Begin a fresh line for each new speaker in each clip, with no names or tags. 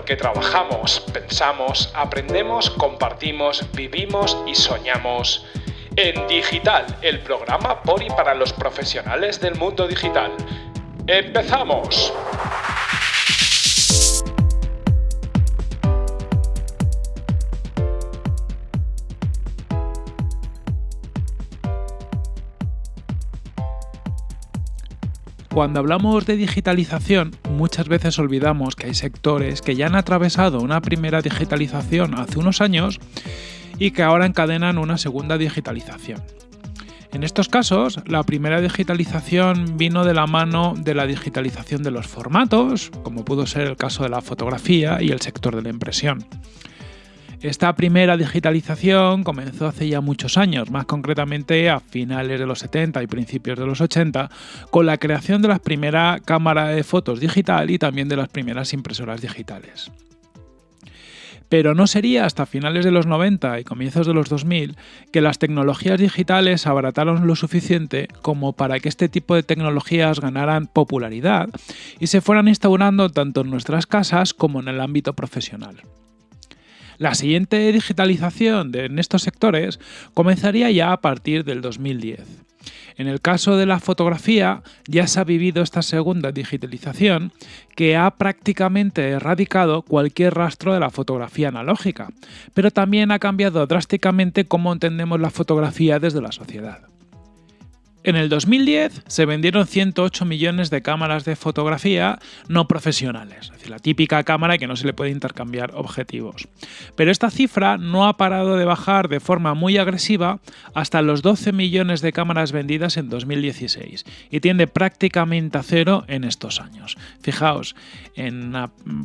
porque trabajamos, pensamos, aprendemos, compartimos, vivimos y soñamos. En Digital, el programa por y para los profesionales del mundo digital. ¡Empezamos!
Cuando hablamos de digitalización, muchas veces olvidamos que hay sectores que ya han atravesado una primera digitalización hace unos años y que ahora encadenan una segunda digitalización. En estos casos, la primera digitalización vino de la mano de la digitalización de los formatos, como pudo ser el caso de la fotografía y el sector de la impresión. Esta primera digitalización comenzó hace ya muchos años, más concretamente a finales de los 70 y principios de los 80, con la creación de la primera cámara de fotos digital y también de las primeras impresoras digitales. Pero no sería hasta finales de los 90 y comienzos de los 2000 que las tecnologías digitales abarataron lo suficiente como para que este tipo de tecnologías ganaran popularidad y se fueran instaurando tanto en nuestras casas como en el ámbito profesional. La siguiente digitalización de, en estos sectores comenzaría ya a partir del 2010. En el caso de la fotografía ya se ha vivido esta segunda digitalización que ha prácticamente erradicado cualquier rastro de la fotografía analógica, pero también ha cambiado drásticamente cómo entendemos la fotografía desde la sociedad. En el 2010 se vendieron 108 millones de cámaras de fotografía no profesionales, es decir, la típica cámara que no se le puede intercambiar objetivos. Pero esta cifra no ha parado de bajar de forma muy agresiva hasta los 12 millones de cámaras vendidas en 2016 y tiende prácticamente a cero en estos años. Fijaos, en,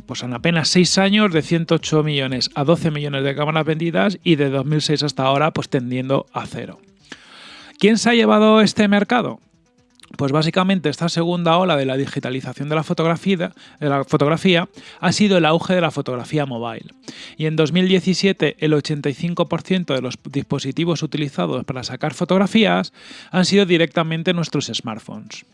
pues en apenas 6 años de 108 millones a 12 millones de cámaras vendidas y de 2006 hasta ahora pues tendiendo a cero. ¿Quién se ha llevado este mercado? Pues básicamente esta segunda ola de la digitalización de la, fotografía, ha sido el auge de la fotografía mobile. Y en 2017 el 85% de los dispositivos utilizados para sacar fotografías han sido directamente nuestros smartphones.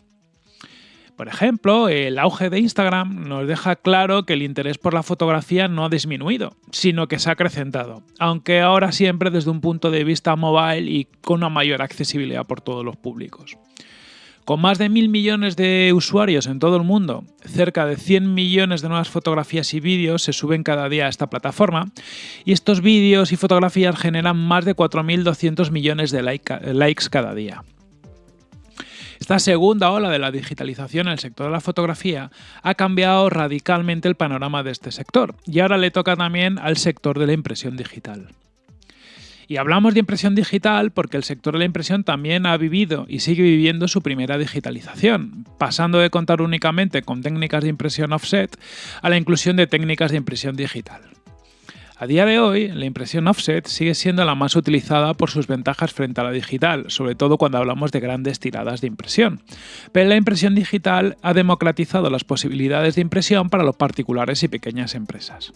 Por ejemplo, el auge de Instagram nos deja claro que el interés por la fotografía no ha disminuido, sino que se ha acrecentado, aunque ahora siempre desde un punto de vista mobile y con una mayor accesibilidad por todos los públicos. Con más de mil millones de usuarios en todo el mundo, cerca de 100 millones de nuevas fotografías y vídeos se suben cada día a esta plataforma, y estos vídeos y fotografías generan más de 4.200 millones de likes cada día. Esta segunda ola de la digitalización en el sector de la fotografía ha cambiado radicalmente el panorama de este sector y ahora le toca también al sector de la impresión digital. Y hablamos de impresión digital porque el sector de la impresión también ha vivido y sigue viviendo su primera digitalización, pasando de contar únicamente con técnicas de impresión offset a la inclusión de técnicas de impresión digital. A día de hoy, la impresión offset sigue siendo la más utilizada por sus ventajas frente a la digital, sobre todo cuando hablamos de grandes tiradas de impresión. Pero la impresión digital ha democratizado las posibilidades de impresión para los particulares y pequeñas empresas.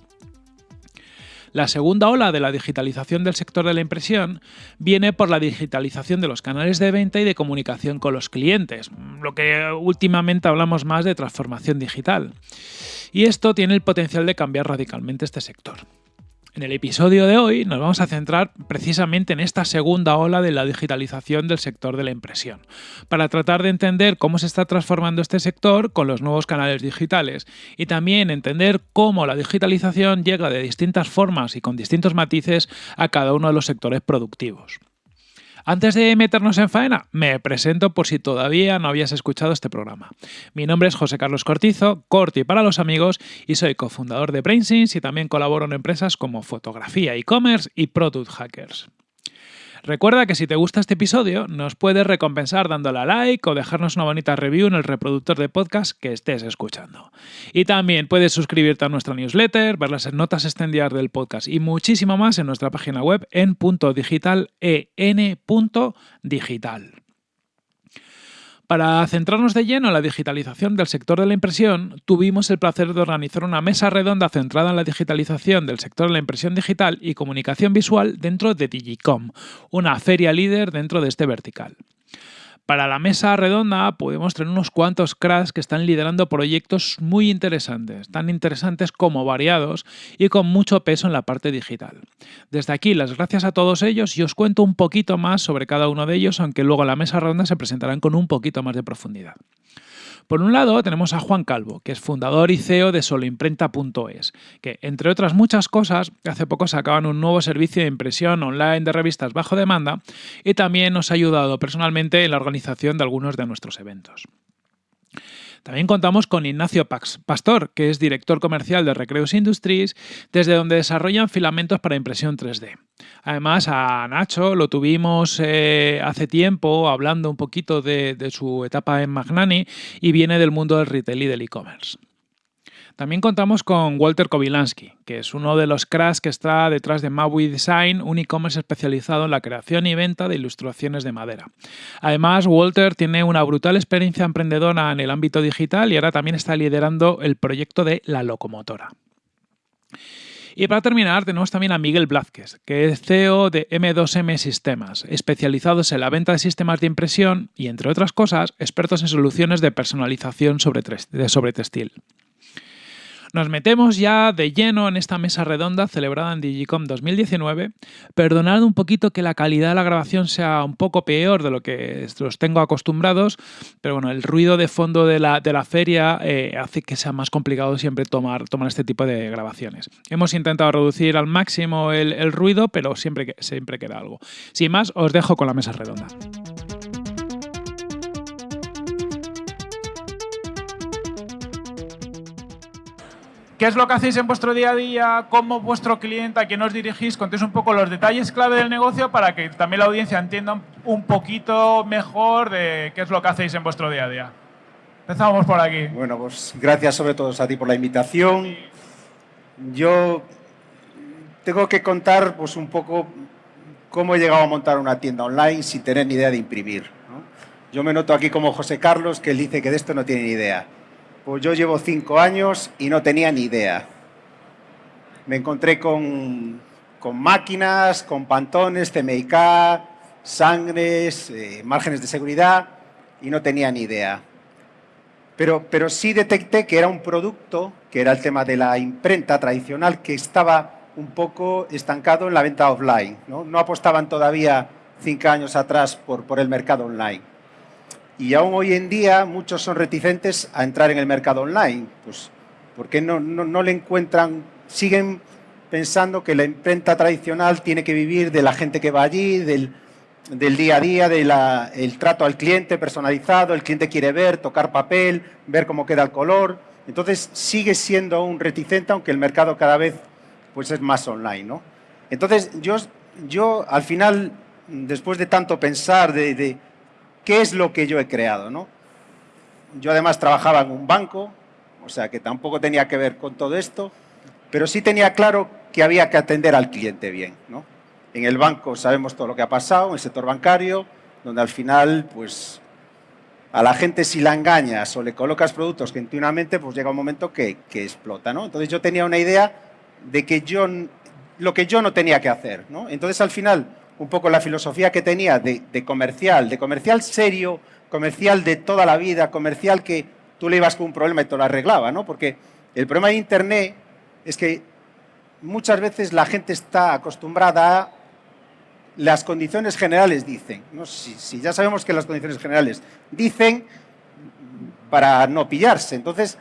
La segunda ola de la digitalización del sector de la impresión viene por la digitalización de los canales de venta y de comunicación con los clientes, lo que últimamente hablamos más de transformación digital. Y esto tiene el potencial de cambiar radicalmente este sector. En el episodio de hoy nos vamos a centrar precisamente en esta segunda ola de la digitalización del sector de la impresión, para tratar de entender cómo se está transformando este sector con los nuevos canales digitales y también entender cómo la digitalización llega de distintas formas y con distintos matices a cada uno de los sectores productivos. Antes de meternos en faena, me presento por si todavía no habías escuchado este programa. Mi nombre es José Carlos Cortizo, Corti para los amigos, y soy cofundador de BrainSense y también colaboro en empresas como Fotografía, e-commerce y Product Hackers. Recuerda que si te gusta este episodio, nos puedes recompensar dándole a like o dejarnos una bonita review en el reproductor de podcast que estés escuchando. Y también puedes suscribirte a nuestra newsletter, ver las notas extendidas del podcast y muchísimo más en nuestra página web en digital. Para centrarnos de lleno en la digitalización del sector de la impresión, tuvimos el placer de organizar una mesa redonda centrada en la digitalización del sector de la impresión digital y comunicación visual dentro de Digicom, una feria líder dentro de este vertical. Para la mesa redonda podemos tener unos cuantos cracks que están liderando proyectos muy interesantes, tan interesantes como variados y con mucho peso en la parte digital. Desde aquí, las gracias a todos ellos y os cuento un poquito más sobre cada uno de ellos, aunque luego la mesa redonda se presentarán con un poquito más de profundidad. Por un lado tenemos a Juan Calvo, que es fundador y CEO de soloimprenta.es, que entre otras muchas cosas, hace poco sacaban un nuevo servicio de impresión online de revistas bajo demanda y también nos ha ayudado personalmente en la organización de algunos de nuestros eventos. También contamos con Ignacio Pax Pastor, que es director comercial de Recreos Industries, desde donde desarrollan filamentos para impresión 3D. Además, a Nacho lo tuvimos eh, hace tiempo hablando un poquito de, de su etapa en Magnani y viene del mundo del retail y del e-commerce. También contamos con Walter Kowilansky, que es uno de los cracks que está detrás de Maui Design, un e-commerce especializado en la creación y venta de ilustraciones de madera. Además, Walter tiene una brutal experiencia emprendedora en el ámbito digital y ahora también está liderando el proyecto de La Locomotora. Y para terminar, tenemos también a Miguel Blázquez, que es CEO de M2M Sistemas, especializados en la venta de sistemas de impresión y, entre otras cosas, expertos en soluciones de personalización sobre, sobre textil. Nos metemos ya de lleno en esta mesa redonda celebrada en Digicom 2019. Perdonad un poquito que la calidad de la grabación sea un poco peor de lo que los tengo acostumbrados, pero bueno, el ruido de fondo de la, de la feria eh, hace que sea más complicado siempre tomar, tomar este tipo de grabaciones. Hemos intentado reducir al máximo el, ruido, pero siempre, siempre queda algo. Sin más, os dejo con la mesa redonda. ¿Qué es lo que hacéis en vuestro día a día? ¿Cómo vuestro cliente, a quién os dirigís? Contéis un poco los detalles clave del negocio para que también la audiencia entienda un poquito mejor de qué es lo que hacéis en vuestro día a día. Empezamos por aquí.
Bueno, pues gracias sobre todo a ti por la invitación. Yo tengo que contar pues un poco cómo he llegado a montar una tienda online sin tener ni idea de imprimir. Yo me noto aquí como José Carlos, que él dice que de esto no tiene ni idea. Pues yo llevo cinco años y no tenía ni idea. Me encontré con, máquinas, con pantones, CMYK, sangres, eh, márgenes de seguridad y no tenía ni idea. Pero, pero sí detecté que era un producto, que era el tema de la imprenta tradicional, que estaba un poco estancado en la venta offline. No, no apostaban todavía cinco años atrás por, por el mercado online. Y aún hoy en día muchos son reticentes a entrar en el mercado online, pues porque no, no, le encuentran, siguen pensando que la imprenta tradicional tiene que vivir de la gente que va allí, del, del día a día, del trato al cliente personalizado, el cliente quiere ver, tocar papel, ver cómo queda el color. Entonces sigue siendo un reticente, aunque el mercado cada vez pues, es más online. ¿no? Entonces yo, yo al final, después de tanto pensar, de qué es lo que yo he creado. ¿no? Yo además trabajaba en un banco, o sea que tampoco tenía que ver con todo esto, pero sí tenía claro que había que atender al cliente bien. ¿no? En el banco sabemos todo lo que ha pasado, en el sector bancario, donde al final, pues, a la gente si la engañas o le colocas productos continuamente, pues llega un momento que, que explota. ¿no? Entonces yo tenía una idea de que yo, lo que yo no tenía que hacer. ¿no? Entonces al final un poco la filosofía que tenía de, comercial, de comercial serio, comercial de toda la vida, comercial que tú le ibas con un problema y te lo arreglaba, ¿no? Porque el problema de Internet es que muchas veces la gente está acostumbrada a las condiciones generales dicen, ¿no? si, ya sabemos que las condiciones generales dicen para no pillarse, entonces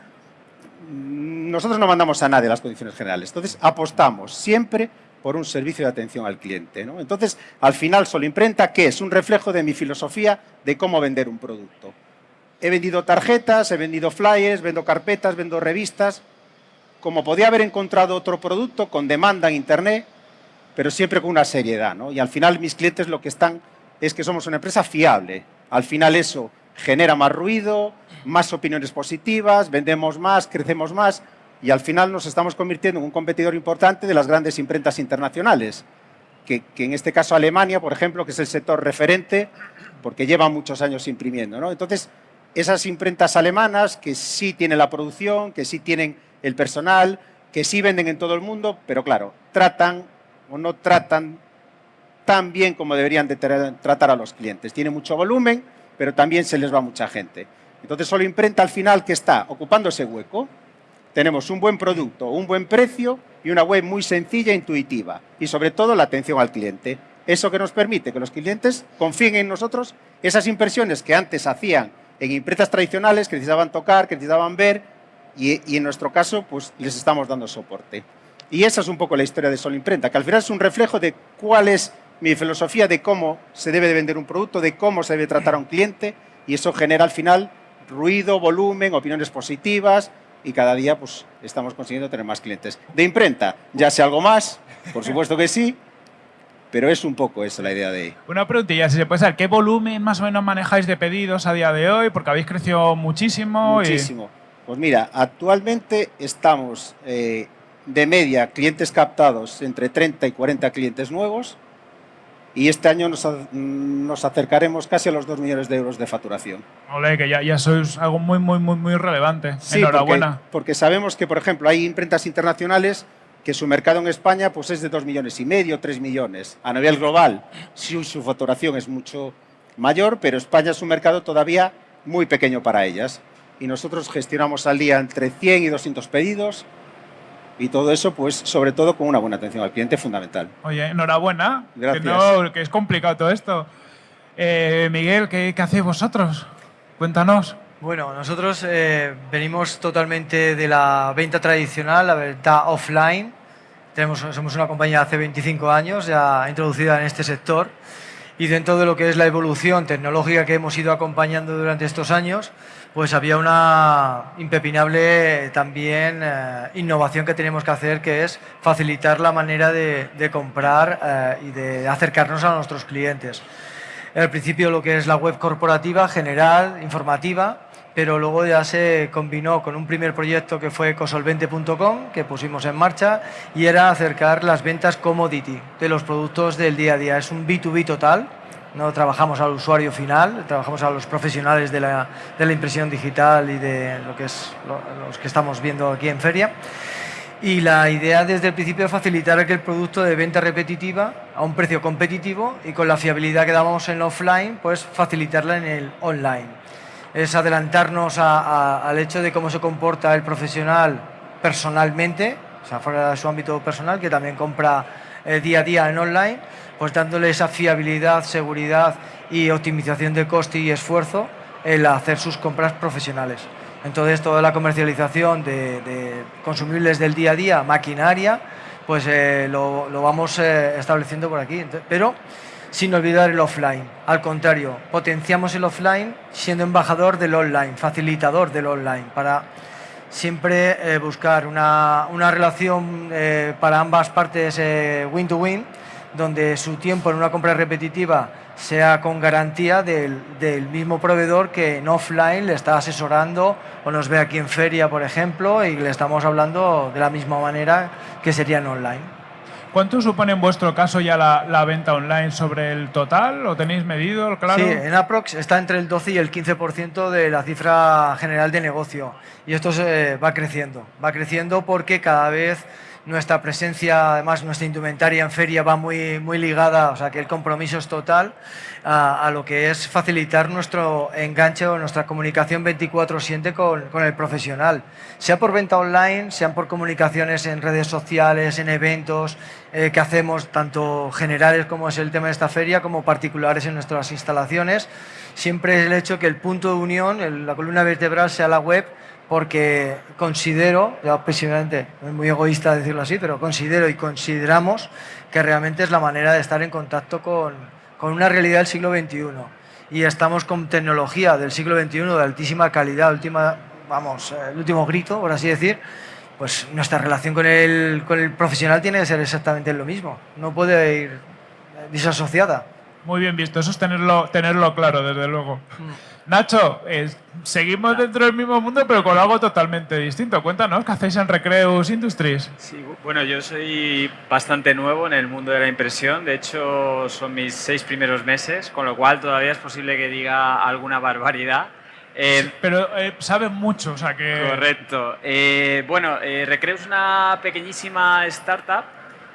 nosotros no mandamos a nadie las condiciones generales, entonces apostamos siempre por un servicio de atención al cliente. ¿no? Entonces, al final, Solo Imprenta, ¿qué es? Un reflejo de mi filosofía de cómo vender un producto. He vendido tarjetas, he vendido flyers, vendo carpetas, vendo revistas. Como podía haber encontrado otro producto con demanda en Internet, pero siempre con una seriedad. ¿no? Y al final mis clientes lo que están es que somos una empresa fiable. Al final eso genera más ruido, más opiniones positivas, vendemos más, crecemos más y al final nos estamos convirtiendo en un competidor importante de las grandes imprentas internacionales, que, en este caso Alemania, por ejemplo, que es el sector referente, porque lleva muchos años imprimiendo. Entonces, esas imprentas alemanas que sí tienen la producción, que sí tienen el personal, que sí venden en todo el mundo, pero claro, tratan o no tratan tan bien como deberían de tratar a los clientes. Tiene mucho volumen, pero también se les va mucha gente. Entonces, solo imprenta al final que está ocupando ese hueco. Tenemos un buen producto, un buen precio y una web muy sencilla e intuitiva. Y sobre todo la atención al cliente. Eso que nos permite que los clientes confíen en nosotros esas impresiones que antes hacían en imprentas tradicionales, que necesitaban tocar, que necesitaban ver, y, en nuestro caso, pues les estamos dando soporte. Y esa es un poco la historia de Sol Imprenta, que al final es un reflejo de cuál es mi filosofía de cómo se debe de vender un producto, de cómo se debe tratar a un cliente, y eso genera al final ruido, volumen, opiniones positivas, y cada día pues, estamos consiguiendo tener más clientes. De imprenta, ya sé algo más, por supuesto que sí, pero es un poco eso la idea de...
Una preguntilla, si se puede saber, ¿qué volumen más o menos manejáis de pedidos a día de hoy? Porque habéis crecido muchísimo.
Muchísimo. Pues mira, actualmente estamos eh, de media clientes captados entre 30 y 40 clientes nuevos y este año nos, acercaremos casi a los 2 millones de euros de facturación.
Ole, que ya, ya sois algo muy, muy, muy, muy relevante.
Sí, Enhorabuena. Porque, porque sabemos que, por ejemplo, hay imprentas internacionales que su mercado en España pues, es de 2 millones y medio, 3 millones. A nivel global, sí, su facturación es mucho mayor, pero España es un mercado todavía muy pequeño para ellas. Y nosotros gestionamos al día entre 100 y 200 pedidos y todo eso, pues, sobre todo con una buena atención al cliente, fundamental.
Oye, enhorabuena. Gracias. Que, no, que es complicado todo esto. Eh, Miguel, ¿qué, ¿qué hacéis vosotros? Cuéntanos.
Bueno, nosotros eh, venimos totalmente de la venta tradicional, la venta offline. Tenemos, somos una compañía hace 25 años ya introducida en este sector y dentro de lo que es la evolución tecnológica que hemos ido acompañando durante estos años, pues había una impepinable también eh, innovación que tenemos que hacer, que es facilitar la manera de, comprar eh, y de acercarnos a nuestros clientes. Al principio lo que es la web corporativa, general, informativa, pero luego ya se combinó con un primer proyecto que fue cosolvente.com, que pusimos en marcha, y era acercar las ventas commodity de los productos del día a día. Es un B2B total, no trabajamos al usuario final, trabajamos a los profesionales de la, de la impresión digital y de lo que es los que estamos viendo aquí en feria. Y la idea desde el principio es facilitar aquel producto de venta repetitiva a un precio competitivo y con la fiabilidad que dábamos en offline, pues facilitarla en el online es adelantarnos al hecho de cómo se comporta el profesional personalmente, o sea, fuera de su ámbito personal, que también compra eh, día a día en online, pues dándole esa fiabilidad, seguridad y optimización de coste y esfuerzo el hacer sus compras profesionales. Entonces, toda la comercialización de, consumibles del día a día, maquinaria, pues eh, lo, vamos eh, estableciendo por aquí. pero sin olvidar el offline. Al contrario, potenciamos el offline siendo embajador del online, facilitador del online, para siempre eh, buscar una, relación eh, para ambas partes eh, win-to-win, donde su tiempo en una compra repetitiva sea con garantía del, del, mismo proveedor que en offline le está asesorando o nos ve aquí en feria, por ejemplo, y le estamos hablando de la misma manera que sería en online.
¿Cuánto supone en vuestro caso ya la, venta online sobre el total? ¿Lo tenéis medido, claro?
Sí, en Aprox está entre el 12 y el 15% de la cifra general de negocio. Y esto va creciendo. Va creciendo porque cada vez nuestra presencia, además nuestra indumentaria en feria va muy, muy ligada, o sea que el compromiso es total a, lo que es facilitar nuestro enganche o nuestra comunicación 24-7 con, con, el profesional, sea por venta online, sean por comunicaciones en redes sociales, en eventos eh, que hacemos, tanto generales como es el tema de esta feria, como particulares en nuestras instalaciones. Siempre es el hecho que el punto de unión, la columna vertebral sea la web, porque considero, ya personalmente, es muy egoísta decirlo así, pero considero y consideramos que realmente es la manera de estar en contacto con, con una realidad del siglo XXI. Y estamos con tecnología del siglo XXI de altísima calidad, última, vamos, el último grito, por así decir, pues nuestra relación con el, con el profesional tiene que ser exactamente lo mismo. No puede ir disasociada.
Muy bien visto, eso es tenerlo, tenerlo claro, desde luego. Mm. Nacho, seguimos dentro del mismo mundo, pero con algo totalmente distinto. Cuéntanos, ¿qué hacéis en Recreus Industries?
Sí, bueno, yo soy bastante nuevo en el mundo de la impresión. De hecho, son mis seis primeros meses, con lo cual todavía es posible que diga alguna barbaridad.
Eh, pero eh, sabes mucho, o sea que...
Correcto. Eh, bueno, Recreus es una pequeñísima startup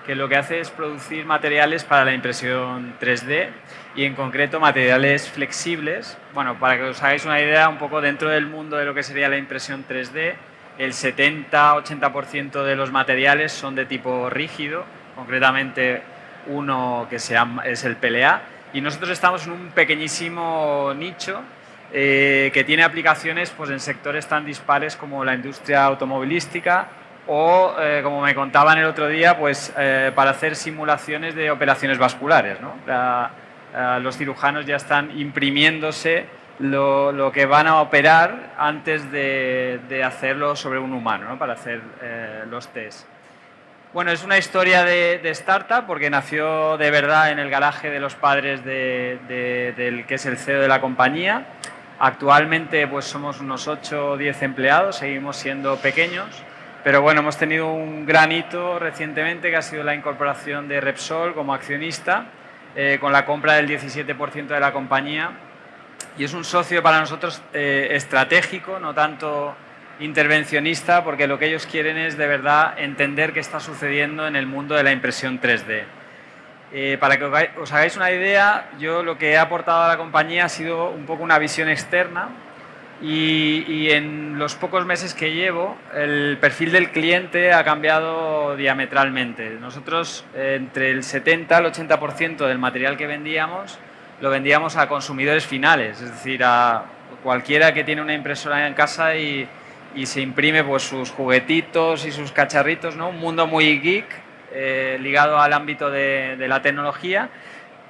que lo que hace es producir materiales para la impresión 3D y en concreto materiales flexibles. Bueno, para que os hagáis una idea, un poco dentro del mundo de lo que sería la impresión 3D, el 70-80% de los materiales son de tipo rígido, concretamente uno que se llama, es el PLA, y nosotros estamos en un pequeñísimo nicho eh, que tiene aplicaciones pues, en sectores tan dispares como la industria automovilística o, eh, como me contaban el otro día, pues, eh, para hacer simulaciones de operaciones vasculares. ¿no? Los cirujanos ya están imprimiéndose lo, lo, que van a operar antes de, de hacerlo sobre un humano, ¿no? para hacer los test. Bueno, es una historia de, startup porque nació de verdad en el garaje de los padres del que es el CEO de la compañía. Actualmente pues somos unos 8 o 10 empleados, seguimos siendo pequeños, pero bueno, hemos tenido un gran hito recientemente que ha sido la incorporación de Repsol como accionista eh, con la compra del 17% de la compañía y es un socio para nosotros eh, estratégico, no tanto intervencionista porque lo que ellos quieren es de verdad entender qué está sucediendo en el mundo de la impresión 3D. Eh, para que os hagáis una idea, yo lo que he aportado a la compañía ha sido un poco una visión externa y, en los pocos meses que llevo el perfil del cliente ha cambiado diametralmente. Nosotros entre el 70 al 80% del material que vendíamos lo vendíamos a consumidores finales, es decir, a cualquiera que tiene una impresora en casa y, y se imprime pues, sus juguetitos y sus cacharritos, ¿no? un mundo muy geek eh, ligado al ámbito de, la tecnología,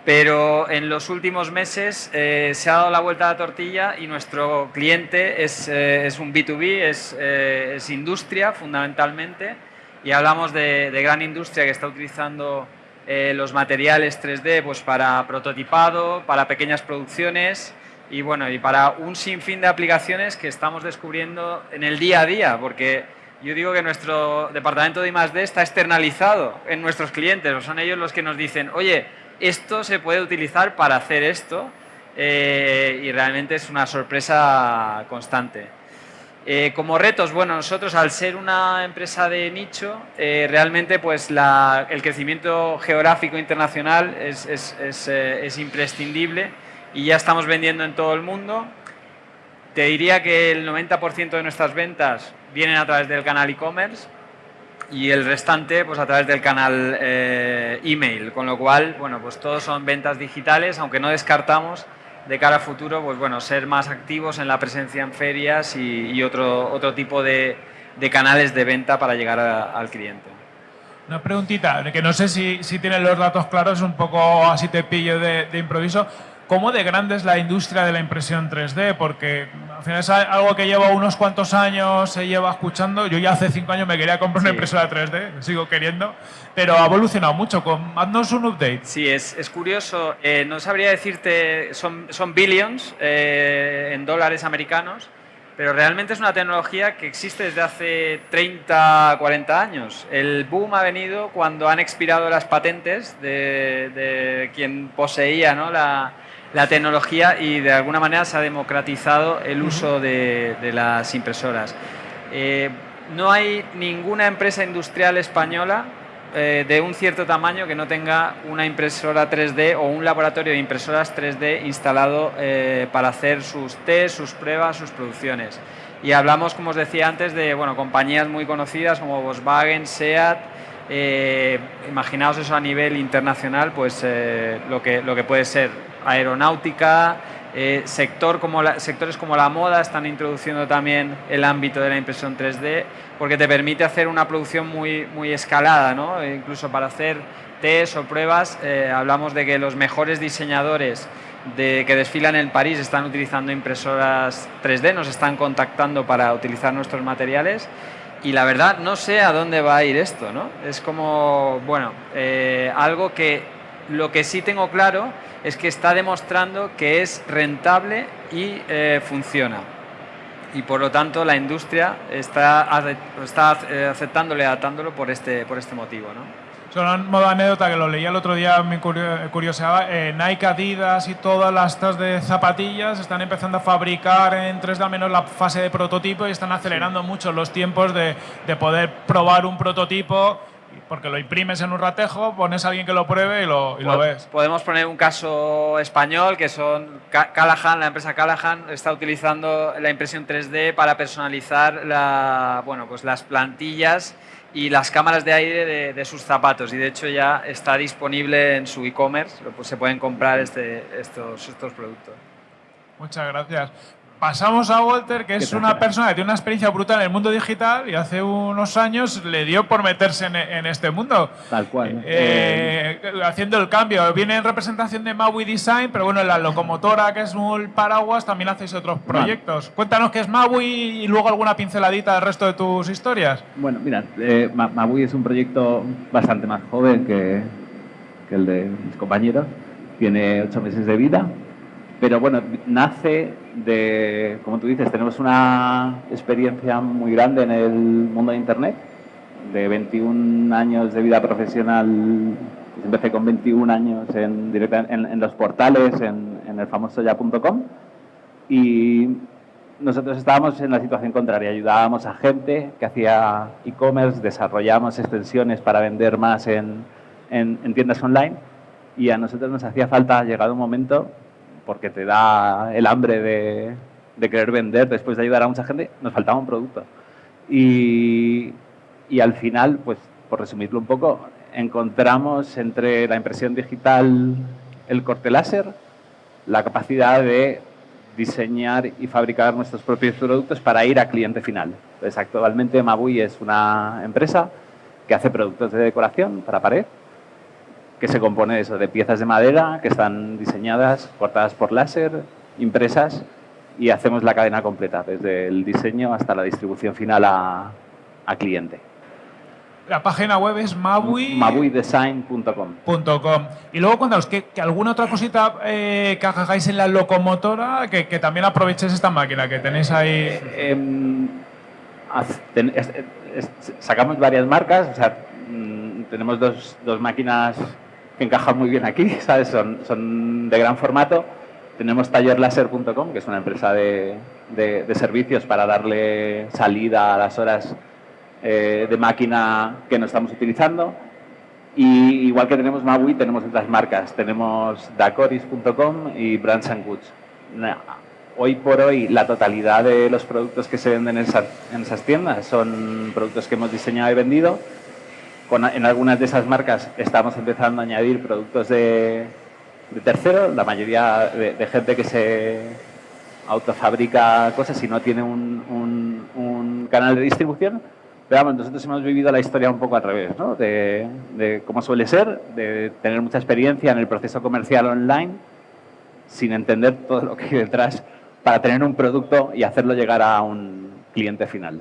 pero en los últimos meses eh, se ha dado la vuelta a la tortilla y nuestro cliente es, eh, es un B2B, es, es, industria fundamentalmente, y hablamos de, de, gran industria que está utilizando los materiales 3D pues, para prototipado, para pequeñas producciones, y bueno, y para un sinfín de aplicaciones que estamos descubriendo en el día a día, porque yo digo que nuestro departamento de I+.D. está externalizado en nuestros clientes, son ellos los que nos dicen, oye, esto se puede utilizar para hacer esto, eh, y realmente es una sorpresa constante. Eh, como retos, bueno, nosotros al ser una empresa de nicho, eh, realmente pues el crecimiento geográfico internacional es, es imprescindible y ya estamos vendiendo en todo el mundo. Te diría que el 90% de nuestras ventas vienen a través del canal e-commerce y el restante pues a través del canal eh, email, con lo cual, bueno, pues todos son ventas digitales, aunque no descartamos de cara a futuro, pues bueno, ser más activos en la presencia en ferias y, otro, otro tipo de, canales de venta para llegar al cliente.
Una preguntita, que no sé si, si tienen los datos claros, un poco así te pillo de improviso. ¿Cómo de grande es la industria de la impresión 3D? Porque al final es algo que lleva unos cuantos años, se lleva escuchando. Yo ya hace cinco años me quería comprar una impresora 3D, sigo queriendo, pero ha evolucionado mucho. Haznos un update.
Sí, es, es curioso. Eh, no sabría decirte, son, son billions eh, en dólares americanos, pero realmente es una tecnología que existe desde hace 30, 40 años. El boom ha venido cuando han expirado las patentes de, de quien poseía ¿no? la, la tecnología y de alguna manera se ha democratizado el uso de, las impresoras. Eh, no hay ninguna empresa industrial española eh, de un cierto tamaño que no tenga una impresora 3D o un laboratorio de impresoras 3D instalado eh, para hacer sus test, sus pruebas, sus producciones. Y hablamos, como os decía antes, de bueno, compañías muy conocidas como Volkswagen, SEAT, imaginaos eso a nivel internacional, pues lo, que, lo que puede ser aeronáutica, eh, sector como sectores como la moda están introduciendo también el ámbito de la impresión 3D porque te permite hacer una producción muy, muy escalada, ¿no? E incluso para hacer test o pruebas, eh, hablamos de que los mejores diseñadores de, que desfilan en París están utilizando impresoras 3D, nos están contactando para utilizar nuestros materiales y la verdad no sé a dónde va a ir esto, ¿no? Es como, bueno, eh, algo que lo que sí tengo claro es que está demostrando que es rentable y eh, funciona. Y por lo tanto la industria está, está eh, aceptándolo y adaptándolo por este, por este motivo. ¿no?
Solo en modo anécdota, que lo leía el otro día, me curioseaba, eh, Nike, Adidas y todas las tas de zapatillas están empezando a fabricar en 3D al menos la fase de prototipo y están acelerando mucho los tiempos de, de poder probar un prototipo
porque lo imprimes en un ratejo, pones a alguien que lo pruebe y lo, y lo ves.
Podemos poner un caso español que son Callahan, la empresa Callahan está utilizando la impresión 3D para personalizar la, bueno, pues las plantillas y las cámaras de aire de, sus zapatos y de hecho ya está disponible en su e-commerce, pues se pueden comprar este, estos, estos productos.
Muchas gracias pasamos a Walter, que es una persona que tiene una experiencia brutal en el mundo digital y hace unos años le dio por meterse en, este mundo.
Tal cual.
Eh, haciendo el cambio. Viene en representación de Maui Design, pero bueno, en la locomotora, que es un paraguas, también hacéis otros proyectos. Cuéntanos qué es Maui y luego alguna pinceladita del resto de tus historias.
Bueno, mira, eh, Maui es un proyecto bastante más joven que, que el de mis compañeros. Tiene ocho meses de vida pero bueno, nace de, como tú dices, tenemos una experiencia muy grande en el mundo de Internet, de 21 años de vida profesional, pues empecé con 21 años en, en, los portales, en, el famoso ya.com, y nosotros estábamos en la situación contraria, ayudábamos a gente que hacía e-commerce, desarrollábamos extensiones para vender más en, en tiendas online, y a nosotros nos hacía falta, llegado un momento, porque te da el hambre de, querer vender después de ayudar a mucha gente, nos faltaba un producto. Y, al final, pues por resumirlo un poco, encontramos entre la impresión digital, el corte láser, la capacidad de diseñar y fabricar nuestros propios productos para ir a cliente final. Entonces, actualmente Mabui es una empresa que hace productos de decoración para pared, que se compone de eso, de piezas de madera que están diseñadas, cortadas por láser, impresas y hacemos la cadena completa, desde el diseño hasta la distribución final a, cliente.
La página web es mabui...
mabuidesign.com.
Y luego cuéntanos, ¿que, alguna otra cosita eh, que hagáis en la locomotora, que, también aprovechéis esta máquina que tenéis ahí?
Em, sacamos varias marcas, o sea, mm, tenemos dos, dos máquinas que encajan muy bien aquí, ¿sabes? Son, son de gran formato. Tenemos tallerlaser.com, que es una empresa de, de, servicios para darle salida a las horas eh, de máquina que no estamos utilizando. Y igual que tenemos Maui, tenemos otras marcas. Tenemos dacoris.com y Brands Goods. Hoy por hoy, la totalidad de los productos que se venden en, en esas tiendas son productos que hemos diseñado y vendido en algunas de esas marcas estamos empezando a añadir productos de, de terceros, la mayoría de, gente que se autofabrica cosas y no tiene un, un, canal de distribución. Pero vamos, nosotros hemos vivido la historia un poco al revés, ¿no? de, de cómo suele ser, de tener mucha experiencia en el proceso comercial online sin entender todo lo que hay detrás para tener un producto y hacerlo llegar a un cliente final.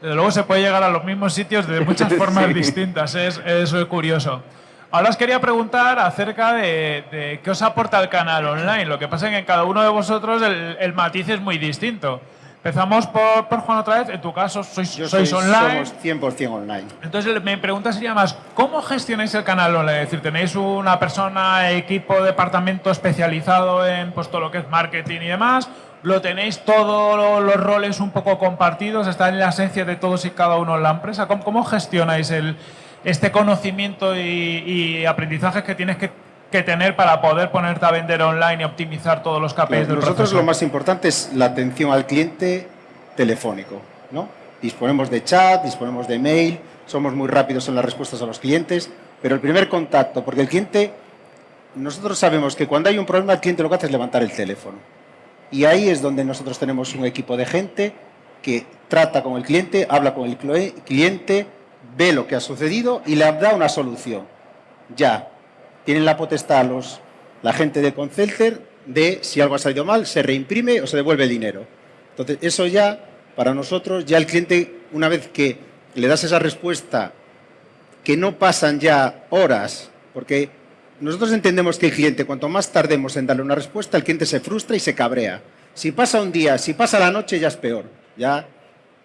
Desde luego se puede llegar a los mismos sitios de muchas formas distintas, es, es curioso. Ahora os quería preguntar acerca de, qué os aporta el canal online. Lo que pasa es que en cada uno de vosotros el, matiz es muy distinto. Empezamos por, Juan otra vez. En tu caso, sois, sois online.
Somos 100% online.
Entonces, mi pregunta sería más, ¿cómo gestionáis el canal online? Es decir, ¿tenéis una persona, equipo, departamento especializado en pues, todo lo que es marketing y demás? lo tenéis todos los roles un poco compartidos, está en la esencia de todos y cada uno en la empresa. ¿Cómo, gestionáis el, este conocimiento y, aprendizajes que tienes que, tener para poder ponerte a vender online y optimizar todos los KPIs del
Nosotros lo más importante es la atención al cliente telefónico. ¿no? Disponemos de chat, disponemos de mail, somos muy rápidos en las respuestas a los clientes, pero el primer contacto, porque el cliente, nosotros sabemos que cuando hay un problema el cliente lo que hace es levantar el teléfono y ahí es donde nosotros tenemos un equipo de gente que trata con el cliente, habla con el cliente, ve lo que ha sucedido y le da una solución. Ya, tienen la potestad los, la gente de Concelter de si algo ha salido mal, se reimprime o se devuelve el dinero. Entonces, eso ya, para nosotros, ya el cliente, una vez que le das esa respuesta, que no pasan ya horas, porque nosotros entendemos que el cliente, cuanto más tardemos en darle una respuesta, el cliente se frustra y se cabrea. Si pasa un día, si pasa la noche, ya es peor. Ya,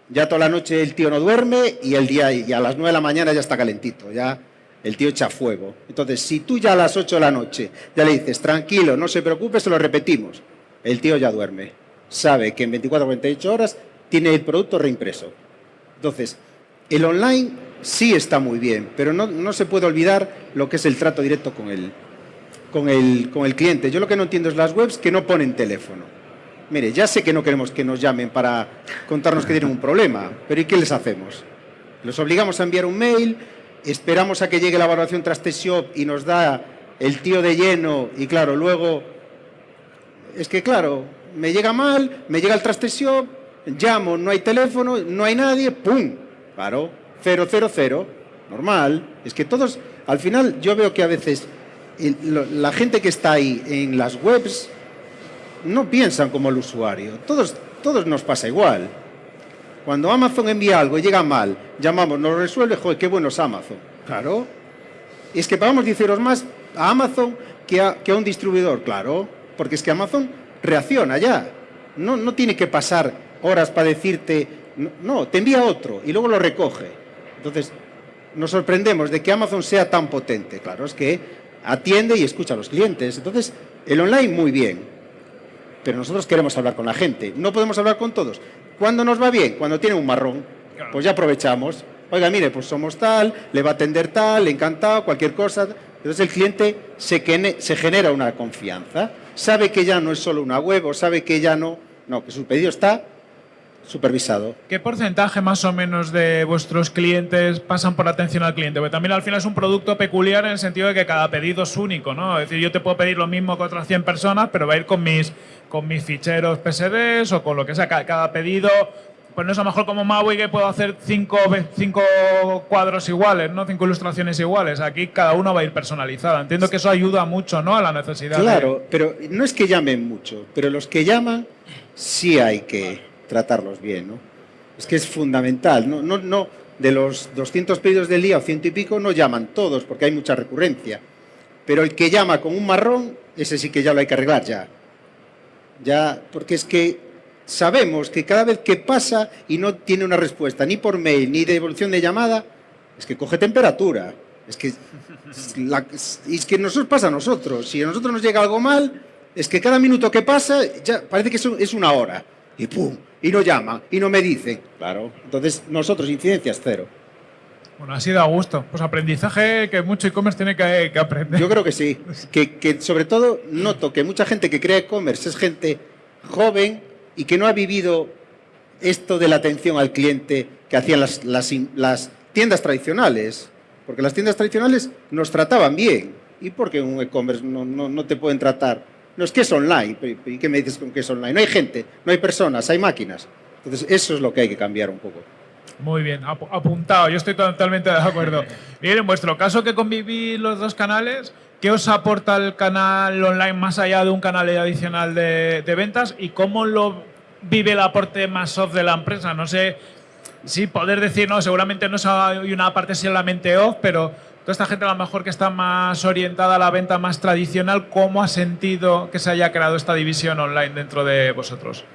ya toda la noche el tío no duerme y el día y a las 9 de la mañana ya está calentito. Ya el tío echa fuego. Entonces, si tú ya a las 8 de la noche ya le dices, tranquilo, no se preocupe, se lo repetimos, el tío ya duerme. Sabe que en 24 o 48 horas tiene el producto reimpreso. Entonces, el online sí está muy bien, pero no, no se puede olvidar lo que es el trato directo con el, con, el, con el cliente. Yo lo que no entiendo es las webs que no ponen teléfono. Mire, ya sé que no queremos que nos llamen para contarnos que tienen un problema, pero ¿y qué les hacemos? Los obligamos a enviar un mail, esperamos a que llegue la evaluación Trasteshop y nos da el tío de lleno y claro, luego... Es que claro, me llega mal, me llega el Trasteshop, llamo, no hay teléfono, no hay nadie, ¡pum! Claro, 000, normal. Es que todos, al final yo veo que a veces la gente que está ahí en las webs no piensan como el usuario. Todos, todos nos pasa igual. Cuando Amazon envía algo y llega mal, llamamos, nos resuelve, joder, qué bueno es Amazon. Claro. es que pagamos 10 euros más a Amazon que a, que a un distribuidor, claro. Porque es que Amazon reacciona ya. No, no tiene que pasar horas para decirte, no, no, te envía otro y luego lo recoge. Entonces, nos sorprendemos de que Amazon sea tan potente. Claro, es que atiende y escucha a los clientes. Entonces, el online muy bien, pero nosotros queremos hablar con la gente. No podemos hablar con todos. ¿Cuándo nos va bien? Cuando tiene un marrón. Pues ya aprovechamos. Oiga, mire, pues somos tal, le va a atender tal, encantado, cualquier cosa. Entonces el cliente se, se genera una confianza. Sabe que ya no es solo una web o sabe que ya no... No, que su pedido está supervisado.
¿Qué porcentaje más o menos de vuestros clientes pasan por atención al cliente? Porque también al final es un producto peculiar en el sentido de que cada pedido es único, ¿no? Es decir, yo te puedo pedir lo mismo que otras 100 personas, pero va a ir con mis, con mis ficheros PSDs o con lo que sea. Cada, pedido, pues no es a lo mejor como Maui que puedo hacer cinco, cinco cuadros iguales, ¿no? Cinco ilustraciones iguales. Aquí cada uno va a ir personalizada. Entiendo que eso ayuda mucho, ¿no? A la necesidad.
Claro, pero no es que llamen mucho, pero los que llaman sí hay que tratarlos bien, ¿no? Es que es fundamental, no, no, no, de los 200 pedidos del día o ciento y pico no llaman todos porque hay mucha recurrencia, pero el que llama con un marrón, ese sí que ya lo hay que arreglar ya. Ya, porque es que sabemos que cada vez que pasa y no tiene una respuesta ni por mail ni de devolución de llamada, es que coge temperatura. Es que, es que nosotros pasa a nosotros. Si a nosotros nos llega algo mal, es que cada minuto que pasa ya parece que es una hora. Y pum, y no llaman y no me dicen. Claro. Entonces, nosotros, incidencias cero.
Bueno, ha sido a gusto. Pues aprendizaje que mucho e-commerce tiene que, aprender.
Yo creo que sí. Que, que sobre todo noto que mucha gente que crea e-commerce es gente joven y que no ha vivido esto de la atención al cliente que hacían las, las, las tiendas tradicionales. Porque las tiendas tradicionales nos trataban bien. ¿Y por qué un e-commerce no, no, no te pueden tratar no, es que es online. ¿Y qué me dices con que es online? No hay gente, no hay personas, hay máquinas. Entonces, eso es lo que hay que cambiar un poco.
Muy bien, apuntado, yo estoy totalmente de acuerdo. Bien, en vuestro caso que convivís los dos canales, ¿qué os aporta el canal online más allá de un canal adicional de, ventas y cómo lo vive el aporte más off de la empresa? No sé si poder decir, no, seguramente no hay una parte solamente off, pero toda esta gente a lo mejor que está más orientada a la venta más tradicional, ¿cómo ha sentido que se haya creado esta división online dentro de vosotros?